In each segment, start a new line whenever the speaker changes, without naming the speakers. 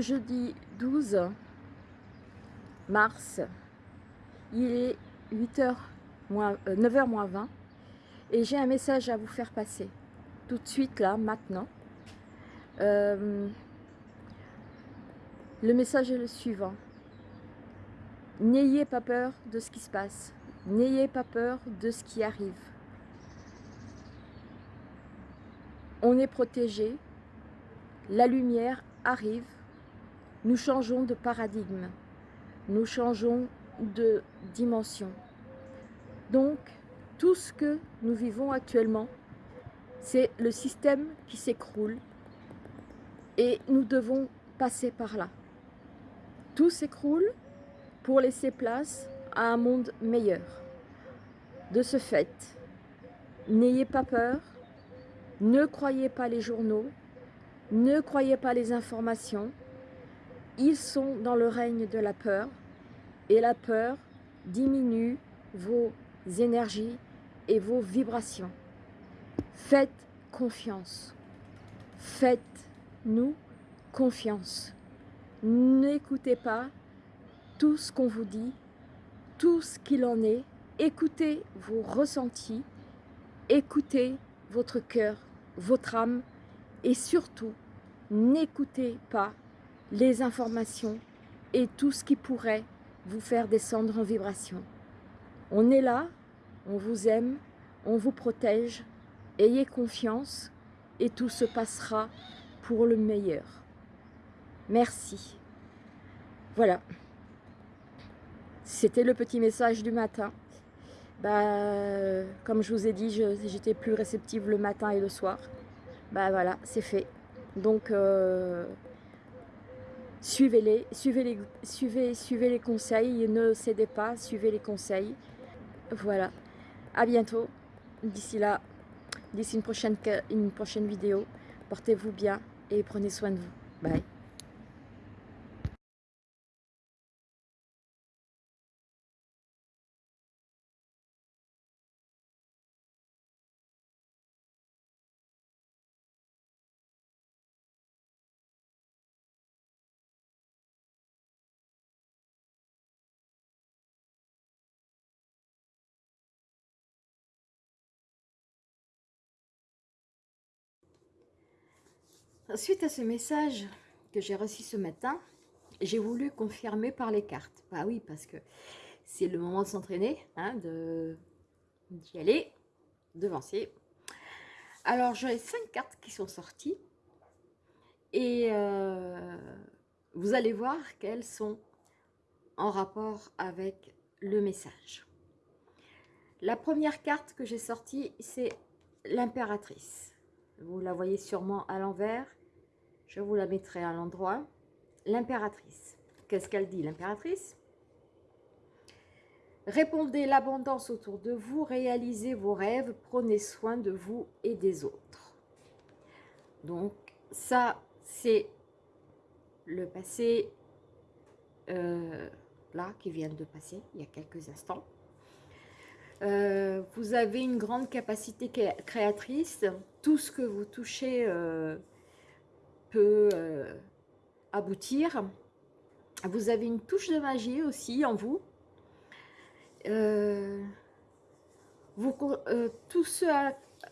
jeudi 12 mars, il est 8h moins, 9h moins 20 et j'ai un message à vous faire passer tout de suite là, maintenant. Euh, le message est le suivant. N'ayez pas peur de ce qui se passe. N'ayez pas peur de ce qui arrive. On est protégé. La lumière arrive. Nous changeons de paradigme. Nous changeons de dimension. Donc, tout ce que nous vivons actuellement, c'est le système qui s'écroule et nous devons passer par là. Tout s'écroule pour laisser place à un monde meilleur. De ce fait, n'ayez pas peur, ne croyez pas les journaux, ne croyez pas les informations. Ils sont dans le règne de la peur et la peur diminue vos énergies et vos vibrations. Faites confiance. Faites-nous confiance. N'écoutez pas tout ce qu'on vous dit, tout ce qu'il en est. Écoutez vos ressentis, écoutez votre cœur, votre âme et surtout, n'écoutez pas les informations et tout ce qui pourrait vous faire descendre en vibration. On est là, on vous aime, on vous protège, ayez confiance et tout se passera pour le meilleur. Merci. Voilà. C'était le petit message du matin. Bah, comme je vous ai dit, j'étais plus réceptive le matin et le soir. Bah voilà, c'est fait. Donc, euh, suivez-les, suivez les, suivez, suivez les conseils, ne cédez pas, suivez les conseils. Voilà. À bientôt. D'ici là, d'ici une prochaine, une prochaine vidéo. Portez-vous bien et prenez soin de vous. Bye. Suite à ce message que j'ai reçu ce matin, j'ai voulu confirmer par les cartes. Bah oui, parce que c'est le moment de s'entraîner, hein, d'y aller, devancer. Alors, j'ai cinq cartes qui sont sorties. Et euh, vous allez voir qu'elles sont en rapport avec le message. La première carte que j'ai sortie, c'est l'impératrice. Vous la voyez sûrement à l'envers. Je vous la mettrai à l'endroit. L'impératrice. Qu'est-ce qu'elle dit, l'impératrice? Répondez l'abondance autour de vous, réalisez vos rêves, prenez soin de vous et des autres. Donc, ça, c'est le passé, euh, là, qui vient de passer, il y a quelques instants. Euh, vous avez une grande capacité créatrice. Tout ce que vous touchez euh, peut euh, aboutir. Vous avez une touche de magie aussi en vous. Euh, vous euh, tout ce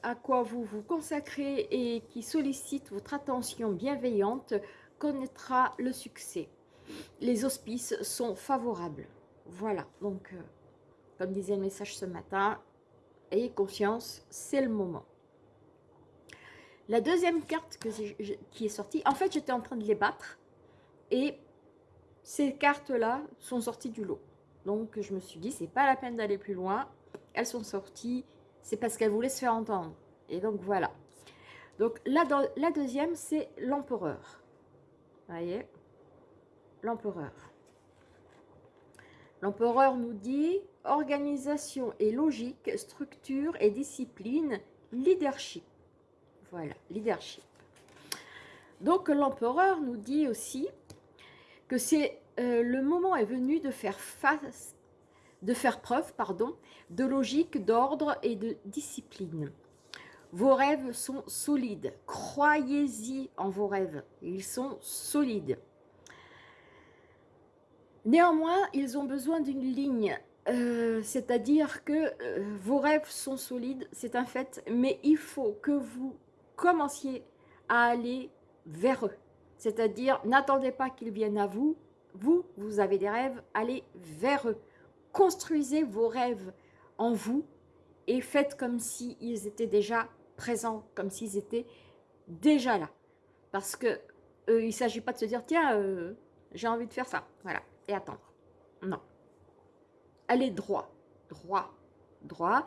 à, quoi vous vous consacrez et qui sollicite votre attention bienveillante connaîtra le succès. Les auspices sont favorables. Voilà, donc, comme disait le message ce matin, ayez conscience, c'est le moment. La deuxième carte qui est sortie, en fait, j'étais en train de les battre. Et ces cartes-là sont sorties du lot. Donc, je me suis dit, c'est pas la peine d'aller plus loin. Elles sont sorties, c'est parce qu'elles voulaient se faire entendre. Et donc, voilà. Donc, dans, la deuxième, c'est l'empereur. Vous voyez? L'empereur. L'empereur nous dit organisation et logique, structure et discipline, leadership. Voilà, leadership. Donc l'empereur nous dit aussi que c'est euh, le moment est venu de faire face, de faire preuve, pardon, de logique, d'ordre et de discipline. Vos rêves sont solides. Croyez-y en vos rêves. Ils sont solides. Néanmoins, ils ont besoin d'une ligne, euh, c'est-à-dire que euh, vos rêves sont solides, c'est un fait, mais il faut que vous commenciez à aller vers eux. C'est-à-dire, n'attendez pas qu'ils viennent à vous, vous, vous avez des rêves, allez vers eux. Construisez vos rêves en vous et faites comme s'ils étaient déjà présents, comme s'ils étaient déjà là. Parce que euh, il ne s'agit pas de se dire, tiens, euh, j'ai envie de faire ça, voilà, et attendre. Non. Allez droit, droit, droit.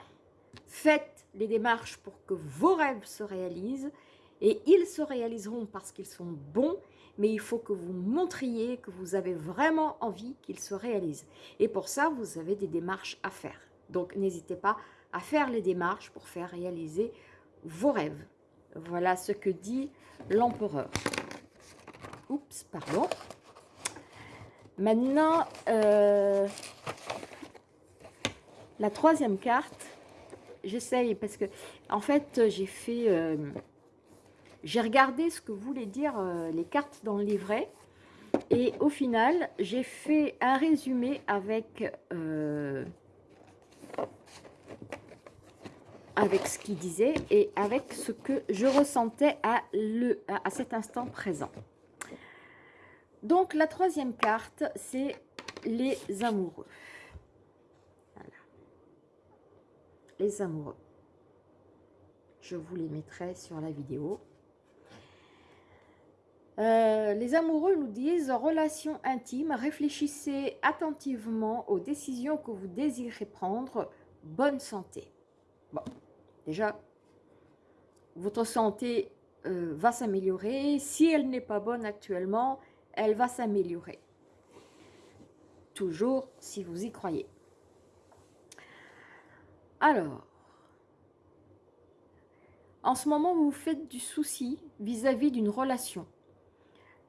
Faites les démarches pour que vos rêves se réalisent et ils se réaliseront parce qu'ils sont bons, mais il faut que vous montriez que vous avez vraiment envie qu'ils se réalisent. Et pour ça, vous avez des démarches à faire. Donc, n'hésitez pas à faire les démarches pour faire réaliser vos rêves. Voilà ce que dit l'empereur. Oups, pardon. Maintenant, euh, la troisième carte, j'essaye parce que, en fait, j'ai fait... Euh, j'ai regardé ce que voulaient dire euh, les cartes dans le livret. Et au final, j'ai fait un résumé avec, avec ce qu'il disait et avec ce que je ressentais à, le, à cet instant présent. Donc, la troisième carte, c'est les amoureux. Voilà. Les amoureux. Je vous les mettrai sur la vidéo. Euh, les amoureux nous disent « Relation intime, réfléchissez attentivement aux décisions que vous désirez prendre. Bonne santé. » Bon, déjà, votre santé euh, va s'améliorer. Si elle n'est pas bonne actuellement, elle va s'améliorer. Toujours si vous y croyez. Alors, en ce moment, vous vous faites du souci vis-à-vis d'une relation,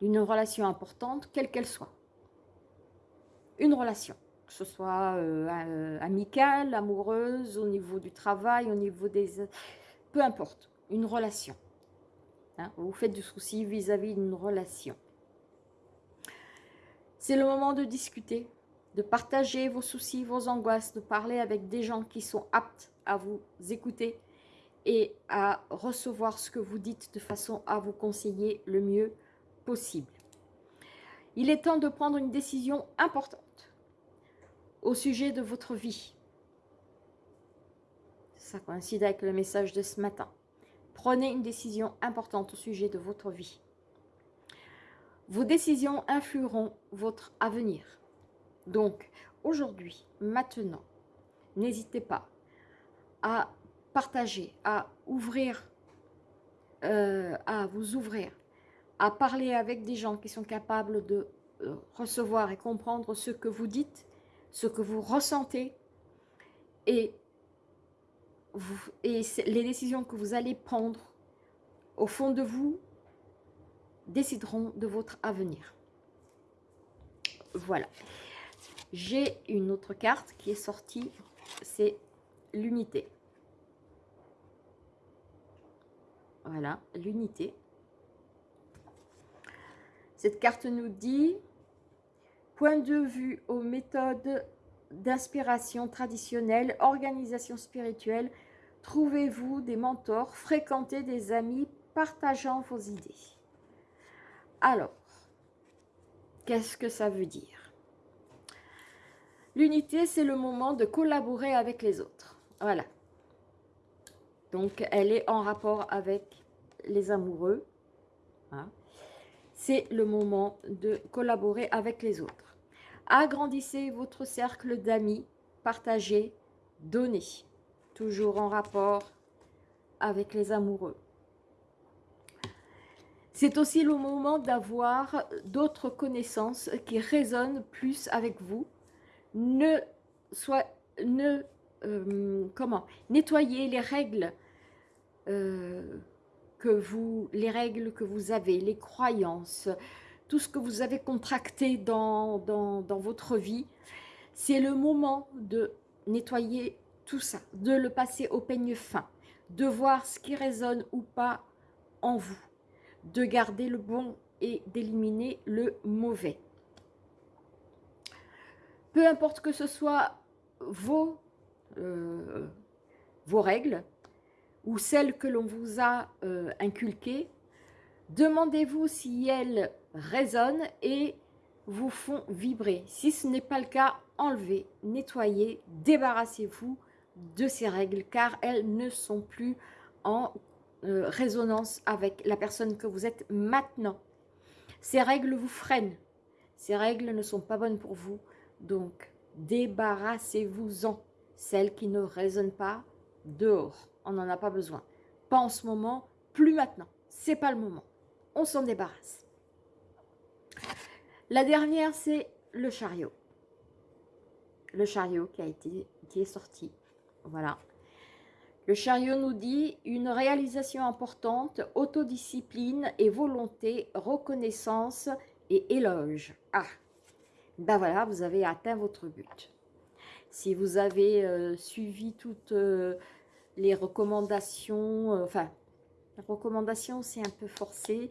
d'une relation importante, quelle qu'elle soit. Une relation, que ce soit euh, euh, amicale, amoureuse, au niveau du travail, au niveau des... Peu importe, une relation. Hein, vous vous faites du souci vis-à-vis d'une relation. C'est le moment de discuter, de partager vos soucis, vos angoisses, de parler avec des gens qui sont aptes à vous écouter et à recevoir ce que vous dites de façon à vous conseiller le mieux possible. Il est temps de prendre une décision importante au sujet de votre vie. Ça coïncide avec le message de ce matin. Prenez une décision importante au sujet de votre vie. Vos décisions influeront votre avenir. Donc, aujourd'hui, maintenant, n'hésitez pas à partager, à ouvrir, euh, à vous ouvrir, à parler avec des gens qui sont capables de euh, recevoir et comprendre ce que vous dites, ce que vous ressentez et, et les décisions que vous allez prendre au fond de vous décideront de votre avenir. Voilà. J'ai une autre carte qui est sortie, c'est l'unité. Voilà, l'unité. Cette carte nous dit point de vue aux méthodes d'inspiration traditionnelle, organisation spirituelle, trouvez-vous des mentors, fréquentez des amis partageant vos idées. Alors, qu'est-ce que ça veut dire? L'unité, c'est le moment de collaborer avec les autres. Voilà. Donc, elle est en rapport avec les amoureux. Hein. C'est le moment de collaborer avec les autres. Agrandissez votre cercle d'amis, partagez, donnez. Toujours en rapport avec les amoureux. C'est aussi le moment d'avoir d'autres connaissances qui résonnent plus avec vous. Ne soit, ne, euh, comment, nettoyez les règles euh, que vous, les règles que vous avez, les croyances, tout ce que vous avez contracté dans, dans, dans votre vie. C'est le moment de nettoyer tout ça, de le passer au peigne fin, de voir ce qui résonne ou pas en vous de garder le bon et d'éliminer le mauvais. Peu importe que ce soit vos, euh, vos règles ou celles que l'on vous a euh, inculquées, demandez-vous si elles résonnent et vous font vibrer. Si ce n'est pas le cas, enlevez, nettoyez, débarrassez-vous de ces règles car elles ne sont plus en euh, résonance avec la personne que vous êtes maintenant. Ces règles vous freinent. Ces règles ne sont pas bonnes pour vous. Donc, débarrassez-vous-en. Celles qui ne résonnent pas, dehors. On n'en a pas besoin. Pas en ce moment, plus maintenant. C'est pas le moment. On s'en débarrasse. La dernière, c'est le chariot. Le chariot qui qui est sorti. Voilà. Le chariot nous dit une réalisation importante, autodiscipline et volonté, reconnaissance et éloge. Ah, ben voilà, vous avez atteint votre but. Si vous avez euh, suivi toutes euh, les recommandations, euh, enfin, la recommandation c'est un peu forcé,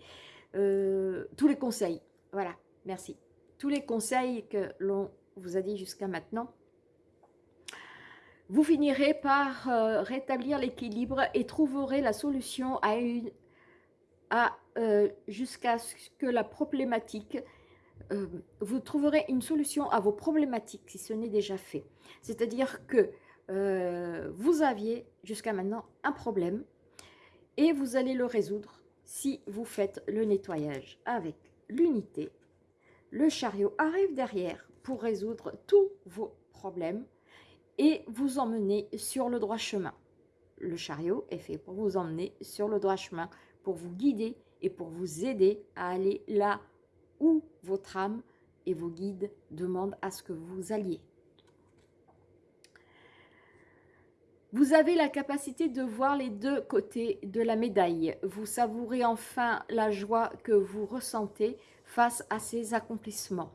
tous les conseils, voilà, merci. Tous les conseils que l'on vous a dit jusqu'à maintenant, vous finirez par rétablir l'équilibre et trouverez la solution à jusqu'à ce que la problématique euh, vous trouverez une solution à vos problématiques si ce n'est déjà fait. C'est-à-dire que vous aviez jusqu'à maintenant un problème et vous allez le résoudre si vous faites le nettoyage avec l'unité. Le chariot arrive derrière pour résoudre tous vos problèmes et vous emmener sur le droit chemin. Le chariot est fait pour vous emmener sur le droit chemin, pour vous guider et pour vous aider à aller là où votre âme et vos guides demandent à ce que vous alliez. Vous avez la capacité de voir les deux côtés de la médaille. Vous savourez enfin la joie que vous ressentez face à ces accomplissements.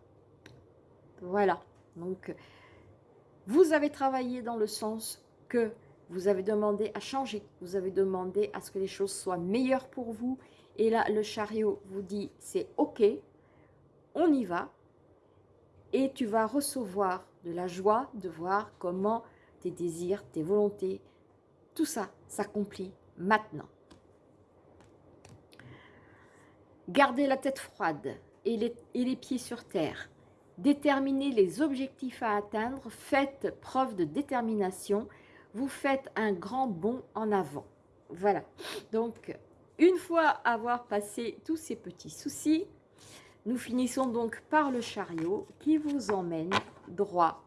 Voilà, donc vous avez travaillé dans le sens que vous avez demandé à changer, vous avez demandé à ce que les choses soient meilleures pour vous. Et là, le chariot vous dit, c'est ok, on y va. Et tu vas recevoir de la joie de voir comment tes désirs, tes volontés, tout ça s'accomplit maintenant. Gardez la tête froide et les, et les pieds sur terre déterminez les objectifs à atteindre, faites preuve de détermination, vous faites un grand bond en avant. Voilà, donc une fois avoir passé tous ces petits soucis, nous finissons donc par le chariot qui vous emmène droit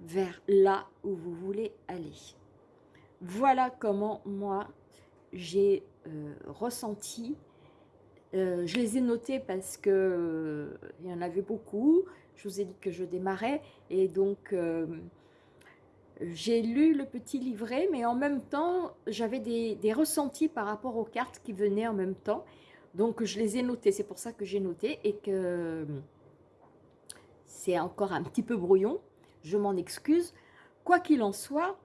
vers là où vous voulez aller. Voilà comment moi j'ai euh, ressenti euh, je les ai notés parce que euh, il y en avait beaucoup. Je vous ai dit que je démarrais et donc j'ai lu le petit livret, mais en même temps j'avais des, ressentis par rapport aux cartes qui venaient en même temps. Donc je les ai notés, c'est pour ça que j'ai noté et que c'est encore un petit peu brouillon. Je m'en excuse. Quoi qu'il en soit,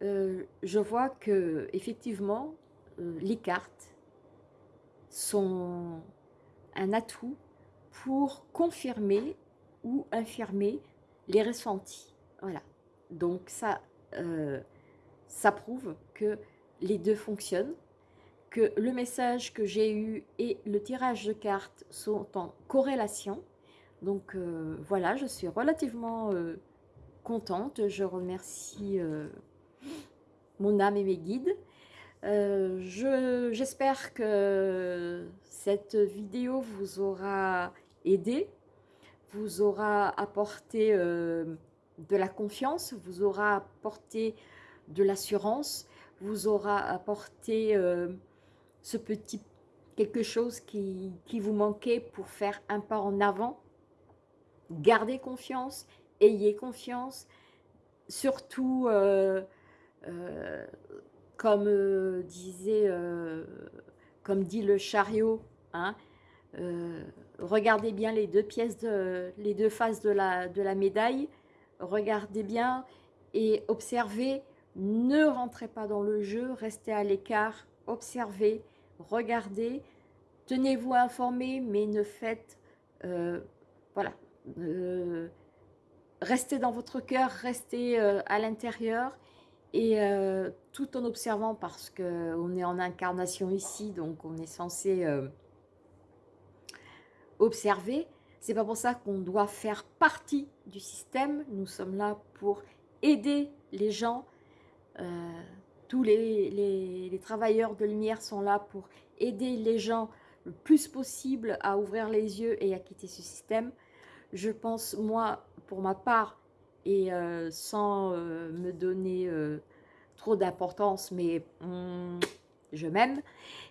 je vois que effectivement les cartes sont un atout pour confirmer ou infirmer les ressentis. Voilà. Donc ça, euh, ça prouve que les deux fonctionnent, le message que j'ai eu et le tirage de cartes sont en corrélation. Donc euh, voilà, je suis relativement euh, contente. Je remercie mon âme et mes guides. Euh, j'espère que cette vidéo vous aura aidé, vous aura apporté euh, de la confiance, vous aura apporté de l'assurance, vous aura apporté euh, ce petit quelque chose qui, qui, vous manquait pour faire un pas en avant? Gardez confiance, ayez confiance, surtout comme euh, disait, euh, comme dit le chariot, hein, euh, regardez bien les deux pièces, faces de la, de la médaille, regardez bien et observez, ne rentrez pas dans le jeu, restez à l'écart, observez, regardez, tenez-vous informé, mais ne faites, voilà, restez dans votre cœur, restez à l'intérieur et tout en observant parce qu'on est en incarnation ici, donc on est censé observer. C'est pas pour ça qu'on doit faire partie du système. Nous sommes là pour aider les gens. Euh, les, travailleurs de lumière sont là pour aider les gens le plus possible à ouvrir les yeux et à quitter ce système. Je pense, moi, pour ma part, et euh, sans euh, me donner trop d'importance, mais hum, je m'aime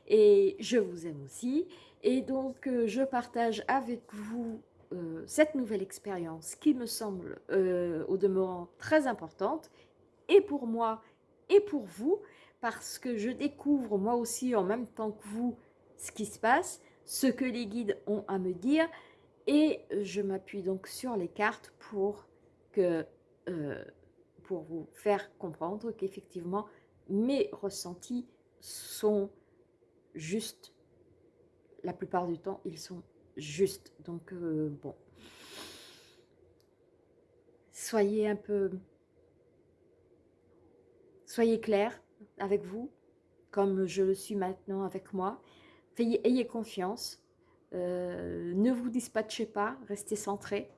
et je vous aime aussi. Et donc, euh, je partage avec vous euh, cette nouvelle expérience qui me semble euh, au demeurant très importante, et pour moi et pour vous, parce que je découvre moi aussi en même temps que vous ce qui se passe, ce que les guides ont à me dire, et je m'appuie donc sur les cartes pour, que, pour vous faire comprendre qu'effectivement mes ressentis sont justes la plupart du temps, ils sont justes. Donc, euh, bon. Soyez un peu... Soyez clair avec vous, comme je le suis maintenant avec moi. Ayez, confiance. Euh, ne vous dispatchez pas, restez centré.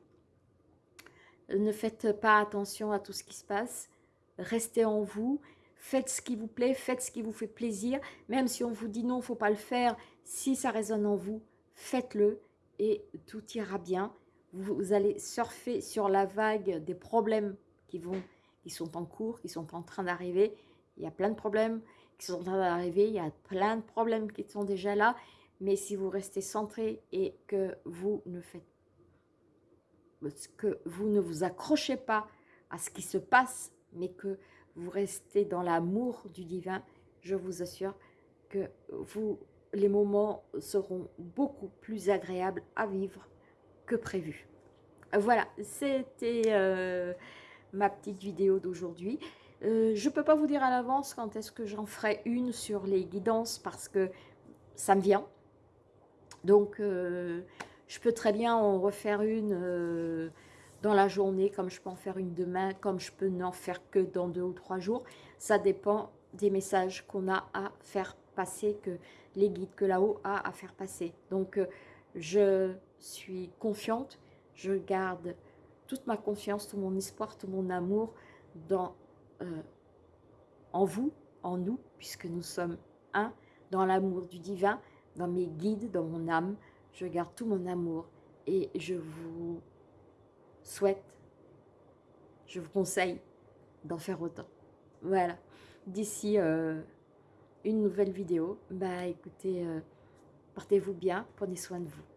Ne faites pas attention à tout ce qui se passe. Restez en vous faites ce qui vous plaît, faites ce qui vous fait plaisir, même si on vous dit non, il ne faut pas le faire, si ça résonne en vous, faites-le et tout ira bien. Vous, allez surfer sur la vague des problèmes qui, vont, qui sont en cours, qui sont en train d'arriver. Il y a plein de problèmes qui sont en train d'arriver, il y a plein de problèmes qui sont déjà là, mais si vous restez centré et que vous ne faites que vous ne vous accrochez pas à ce qui se passe, mais que vous restez dans l'amour du divin, je vous assure que vous, les moments seront beaucoup plus agréables à vivre que prévu. Voilà, c'était euh, ma petite vidéo d'aujourd'hui. Euh, je ne peux pas vous dire à l'avance quand est-ce que j'en ferai une sur les guidances parce que ça me vient. Donc, euh, je peux très bien en refaire une dans la journée, comme je peux en faire une demain, comme je peux n'en faire que dans deux ou trois jours. Ça dépend des messages qu'on a à faire passer, que les guides que là-haut a à faire passer. Donc, euh, je suis confiante, je garde toute ma confiance, tout mon espoir, tout mon amour dans, euh, en vous, en nous, puisque nous sommes un, dans l'amour du divin, dans mes guides, dans mon âme. Je garde tout mon amour et je vous souhaite, je vous conseille d'en faire autant. Voilà. D'ici euh, une nouvelle vidéo, bah écoutez, euh, portez-vous bien, prenez soin de vous.